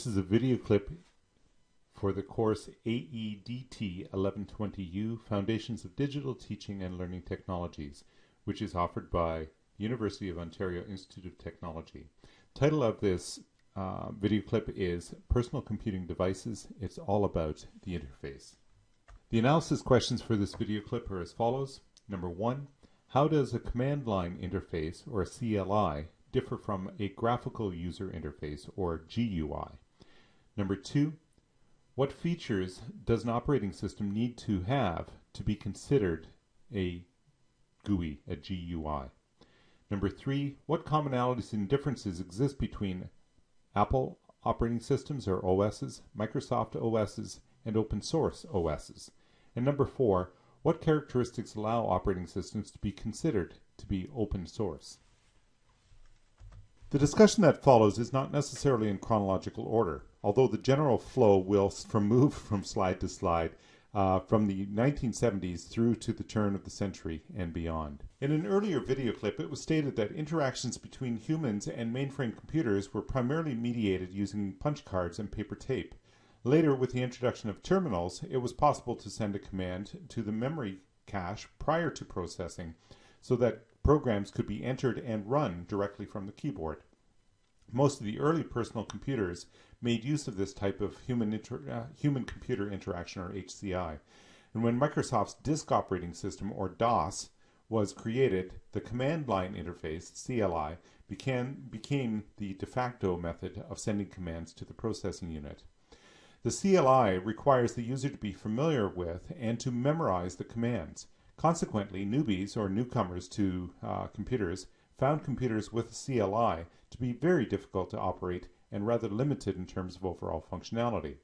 This is a video clip for the course AEDT 1120U Foundations of Digital Teaching and Learning Technologies, which is offered by University of Ontario Institute of Technology. Title of this uh, video clip is Personal Computing Devices. It's all about the interface. The analysis questions for this video clip are as follows. Number one, how does a command line interface, or a CLI, differ from a graphical user interface or GUI. Number two, what features does an operating system need to have to be considered a GUI, a GUI? Number three, what commonalities and differences exist between Apple operating systems or OSs, Microsoft OSs, and open source OSs? And number four, what characteristics allow operating systems to be considered to be open source? The discussion that follows is not necessarily in chronological order, although the general flow will move from slide to slide uh, from the 1970s through to the turn of the century and beyond. In an earlier video clip, it was stated that interactions between humans and mainframe computers were primarily mediated using punch cards and paper tape. Later, with the introduction of terminals, it was possible to send a command to the memory cache prior to processing so that programs could be entered and run directly from the keyboard. Most of the early personal computers made use of this type of human, uh, human computer interaction or HCI. And when Microsoft's disk operating system or DOS was created, the command line interface, CLI, became, became the de facto method of sending commands to the processing unit. The CLI requires the user to be familiar with and to memorize the commands. Consequently, newbies or newcomers to uh, computers found computers with a CLI to be very difficult to operate and rather limited in terms of overall functionality.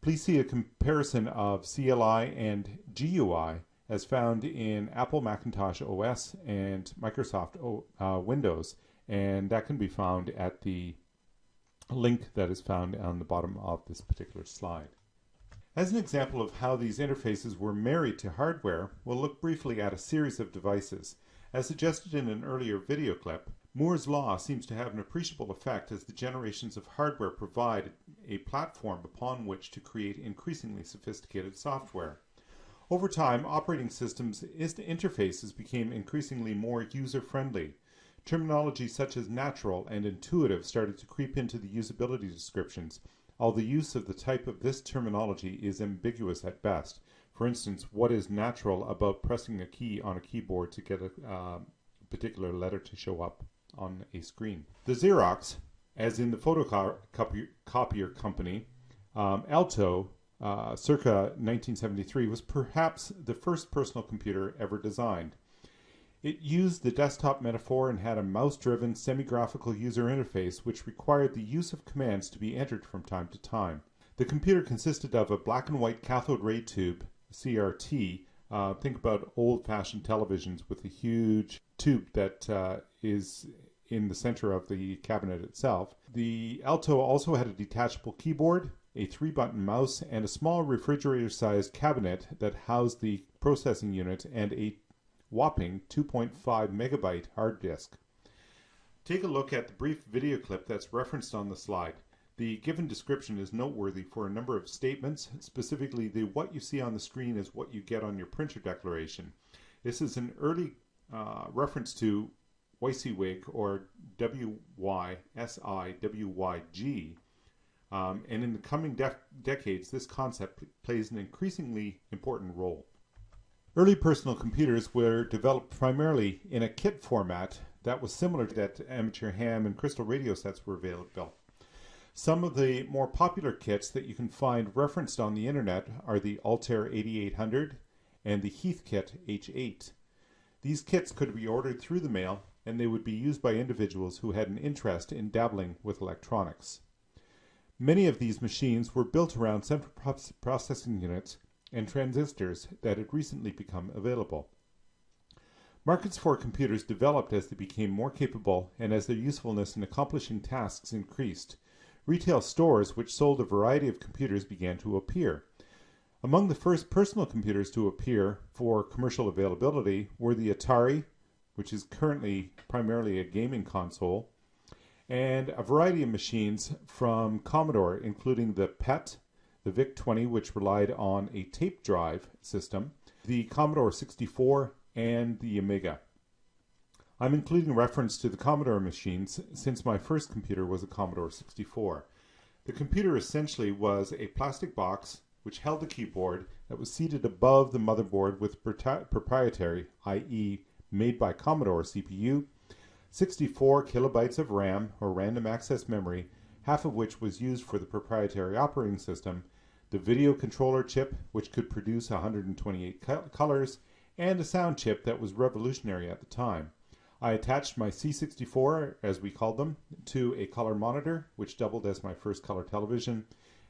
Please see a comparison of CLI and GUI as found in Apple Macintosh OS and Microsoft uh, Windows, and that can be found at the link that is found on the bottom of this particular slide. As an example of how these interfaces were married to hardware, we'll look briefly at a series of devices. As suggested in an earlier video clip, Moore's law seems to have an appreciable effect as the generations of hardware provide a platform upon which to create increasingly sophisticated software. Over time, operating systems interfaces became increasingly more user-friendly. Terminology such as natural and intuitive started to creep into the usability descriptions, although the use of the type of this terminology is ambiguous at best. For instance, what is natural about pressing a key on a keyboard to get a uh, particular letter to show up on a screen? The Xerox, as in the photocopier company, um, Alto, uh, circa 1973, was perhaps the first personal computer ever designed. It used the desktop metaphor and had a mouse-driven semi-graphical user interface which required the use of commands to be entered from time to time. The computer consisted of a black and white cathode ray tube CRT, uh, think about old-fashioned televisions with a huge tube that uh, is in the center of the cabinet itself. The Alto also had a detachable keyboard, a three-button mouse, and a small refrigerator-sized cabinet that housed the processing unit and a whopping 2.5 megabyte hard disk. Take a look at the brief video clip that's referenced on the slide. The given description is noteworthy for a number of statements, specifically the what you see on the screen is what you get on your printer declaration. This is an early uh, reference to WYSIWYG or W-Y-S-I-W-Y-G um, and in the coming de decades this concept plays an increasingly important role. Early personal computers were developed primarily in a kit format that was similar to that amateur ham and crystal radio sets were available. Some of the more popular kits that you can find referenced on the internet are the Altair 8800 and the Heathkit H8. These kits could be ordered through the mail and they would be used by individuals who had an interest in dabbling with electronics. Many of these machines were built around central processing units and transistors that had recently become available. Markets for computers developed as they became more capable and as their usefulness in accomplishing tasks increased. Retail stores which sold a variety of computers began to appear. Among the first personal computers to appear for commercial availability were the Atari, which is currently primarily a gaming console, and a variety of machines from Commodore, including the PET, the VIC-20, which relied on a tape drive system, the Commodore 64, and the Amiga. I'm including reference to the Commodore machines since my first computer was a Commodore 64. The computer essentially was a plastic box which held a keyboard that was seated above the motherboard with proprietary, i.e., made by Commodore CPU, 64 kilobytes of RAM or random access memory, half of which was used for the proprietary operating system, the video controller chip, which could produce 128 colors, and a sound chip that was revolutionary at the time. I attached my C64, as we called them, to a color monitor, which doubled as my first color television.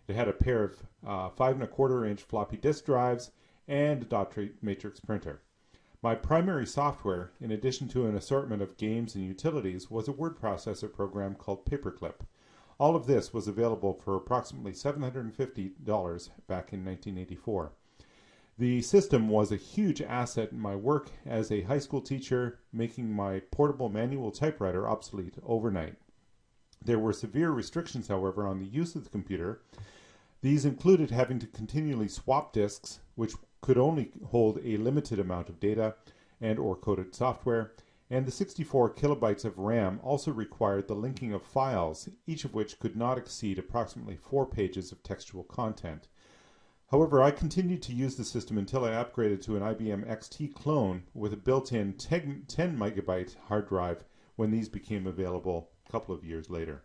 It had a pair of uh, five and a quarter inch floppy disk drives and a dot matrix printer. My primary software, in addition to an assortment of games and utilities, was a word processor program called Paperclip. All of this was available for approximately $750 back in 1984. The system was a huge asset in my work as a high school teacher, making my portable manual typewriter obsolete overnight. There were severe restrictions, however, on the use of the computer. These included having to continually swap disks, which could only hold a limited amount of data and or coded software, and the 64 kilobytes of RAM also required the linking of files, each of which could not exceed approximately four pages of textual content. However, I continued to use the system until I upgraded to an IBM XT clone with a built-in 10, 10 megabyte hard drive when these became available a couple of years later.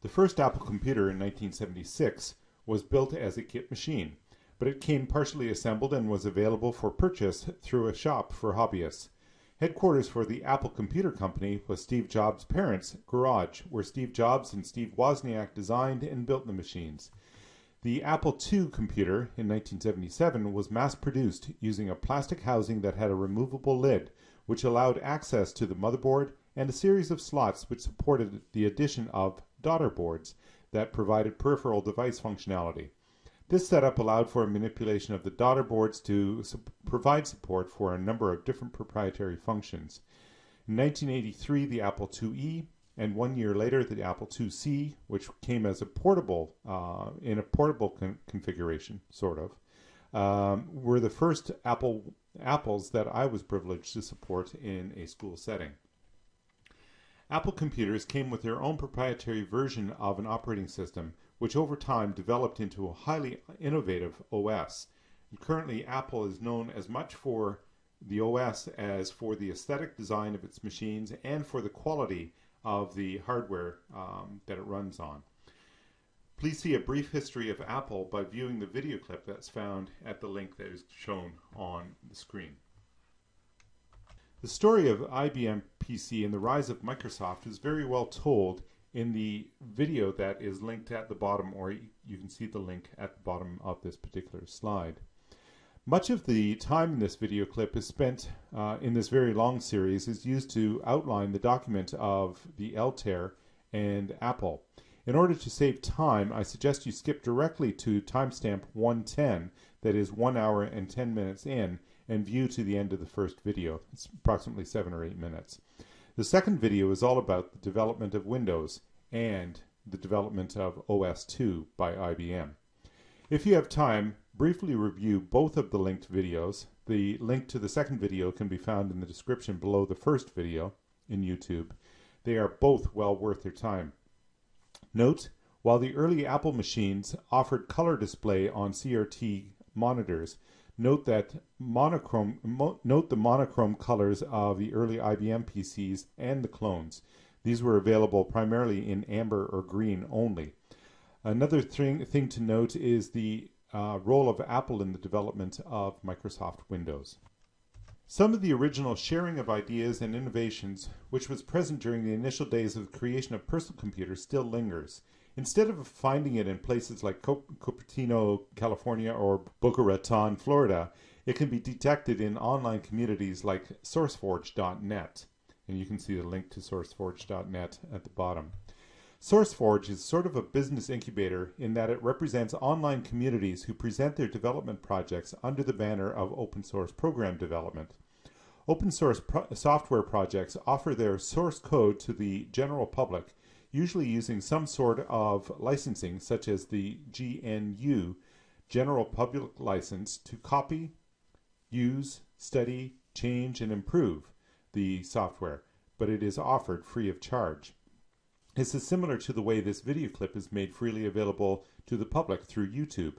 The first Apple computer in 1976 was built as a kit machine, but it came partially assembled and was available for purchase through a shop for hobbyists. Headquarters for the Apple Computer Company was Steve Jobs' parents' garage, where Steve Jobs and Steve Wozniak designed and built the machines. The Apple II computer in 1977 was mass produced using a plastic housing that had a removable lid, which allowed access to the motherboard and a series of slots which supported the addition of daughter boards that provided peripheral device functionality. This setup allowed for a manipulation of the daughter boards to su provide support for a number of different proprietary functions. In 1983, the Apple IIe and one year later the Apple IIc, which came as a portable uh, in a portable con configuration, sort of, um, were the first Apple apples that I was privileged to support in a school setting. Apple computers came with their own proprietary version of an operating system, which over time developed into a highly innovative OS. And currently, Apple is known as much for the OS as for the aesthetic design of its machines and for the quality of the hardware um, that it runs on. Please see a brief history of Apple by viewing the video clip that's found at the link that is shown on the screen. The story of IBM PC and the rise of Microsoft is very well told in the video that is linked at the bottom, or you can see the link at the bottom of this particular slide. Much of the time in this video clip is spent uh, in this very long series is used to outline the document of the Altair and Apple. In order to save time, I suggest you skip directly to timestamp 110, that is 1 hour and 10 minutes in, and view to the end of the first video. It's approximately 7 or 8 minutes. The second video is all about the development of Windows and the development of OS2 by IBM. If you have time, briefly review both of the linked videos. The link to the second video can be found in the description below the first video in YouTube. They are both well worth your time. Note, while the early Apple machines offered color display on CRT monitors, note that monochrome mo note the monochrome colors of the early IBM PCs and the clones. These were available primarily in amber or green only. Another thing, thing to note is the uh, role of Apple in the development of Microsoft Windows. Some of the original sharing of ideas and innovations, which was present during the initial days of the creation of personal computers, still lingers. Instead of finding it in places like Cupertino, California, or Boca Raton, Florida, it can be detected in online communities like SourceForge.net. And you can see the link to SourceForge.net at the bottom. SourceForge is sort of a business incubator in that it represents online communities who present their development projects under the banner of open source program development. Open source pro software projects offer their source code to the general public usually using some sort of licensing, such as the GNU, General Public License, to copy, use, study, change, and improve the software, but it is offered free of charge. This is similar to the way this video clip is made freely available to the public through YouTube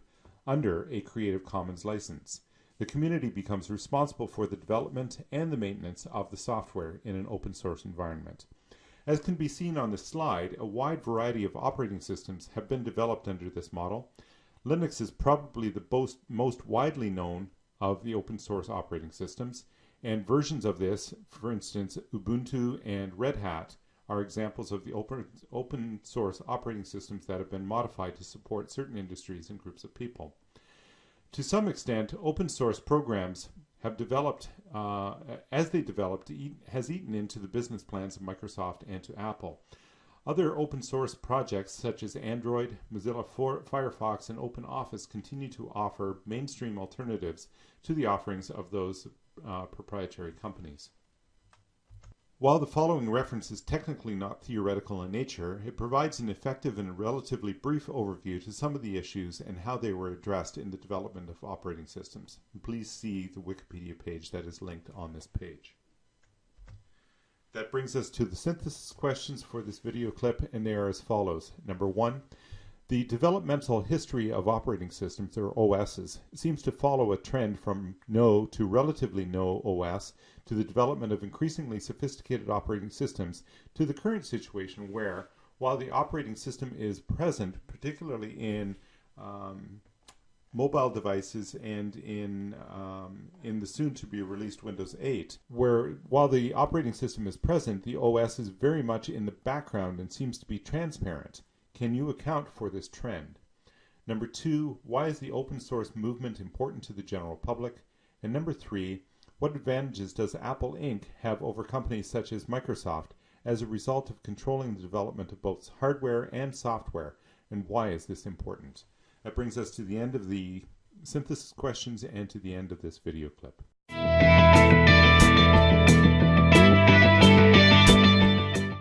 under a Creative Commons license. The community becomes responsible for the development and the maintenance of the software in an open source environment. As can be seen on the slide, a wide variety of operating systems have been developed under this model. Linux is probably the most, most widely known of the open source operating systems, and versions of this, for instance, Ubuntu and Red Hat, are examples of the open, open source operating systems that have been modified to support certain industries and groups of people. To some extent, open source programs have developed, uh, as they developed, eat, has eaten into the business plans of Microsoft and to Apple. Other open source projects such as Android, Mozilla Firefox, and OpenOffice continue to offer mainstream alternatives to the offerings of those uh, proprietary companies. While the following reference is technically not theoretical in nature, it provides an effective and relatively brief overview to some of the issues and how they were addressed in the development of operating systems. Please see the Wikipedia page that is linked on this page. That brings us to the synthesis questions for this video clip, and they are as follows. Number one, the developmental history of operating systems, or OSs, seems to follow a trend from no to relatively no OS to the development of increasingly sophisticated operating systems to the current situation where, while the operating system is present, particularly in um, mobile devices and in um, in the soon to be released Windows 8, where while the operating system is present, the OS is very much in the background and seems to be transparent. Can you account for this trend? Number two, why is the open source movement important to the general public? And number three, what advantages does Apple Inc. have over companies such as Microsoft as a result of controlling the development of both hardware and software, and why is this important? That brings us to the end of the synthesis questions and to the end of this video clip.